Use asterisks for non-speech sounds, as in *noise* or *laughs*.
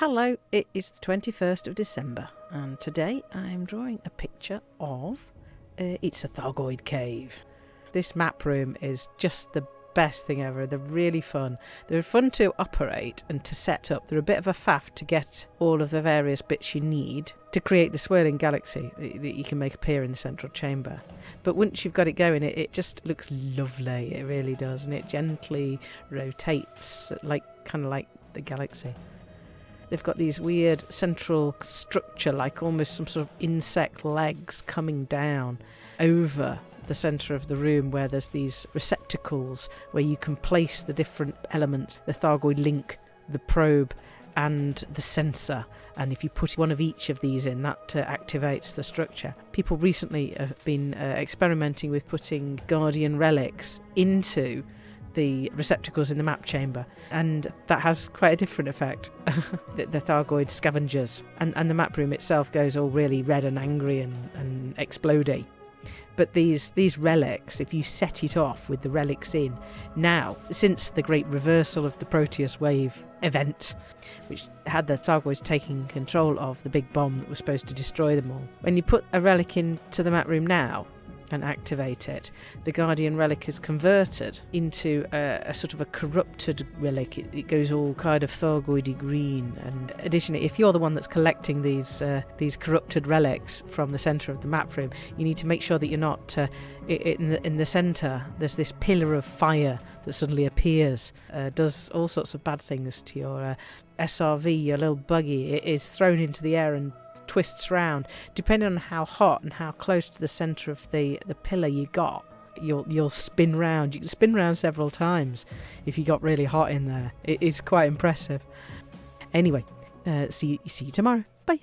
Hello, it is the 21st of December, and today I'm drawing a picture of. Uh, it's a Thargoid cave. This map room is just the best thing ever. They're really fun. They're fun to operate and to set up. They're a bit of a faff to get all of the various bits you need to create the swirling galaxy that you can make appear in the central chamber. But once you've got it going, it, it just looks lovely. It really does, and it gently rotates, like kind of like the galaxy. They've got these weird central structure, like almost some sort of insect legs coming down over the centre of the room where there's these receptacles where you can place the different elements the Thargoid link, the probe, and the sensor. And if you put one of each of these in, that uh, activates the structure. People recently have been uh, experimenting with putting Guardian relics into the receptacles in the map chamber, and that has quite a different effect. *laughs* the, the Thargoid scavengers, and, and the map room itself goes all really red and angry and, and explodey. But these these relics, if you set it off with the relics in, now since the great reversal of the Proteus wave event, which had the Thargoids taking control of the big bomb that was supposed to destroy them all, when you put a relic into the map room now, and activate it, the Guardian relic is converted into a, a sort of a corrupted relic. It, it, goes all kind of Thargoidy green. And additionally, if you're the one that's collecting these uh, these corrupted relics from the centre of the map room, you need to make sure that you're not uh, in the in the centre. There's this pillar of fire that suddenly appears, uh, does all sorts of bad things to your uh, SRV, your little buggy. It is thrown into the air and twists round, depending on how hot and how close to the centre of the, the pillar you got. You'll you'll spin round. You can spin round several times if you got really hot in there. It is quite impressive. Anyway, uh, see see you tomorrow. Bye.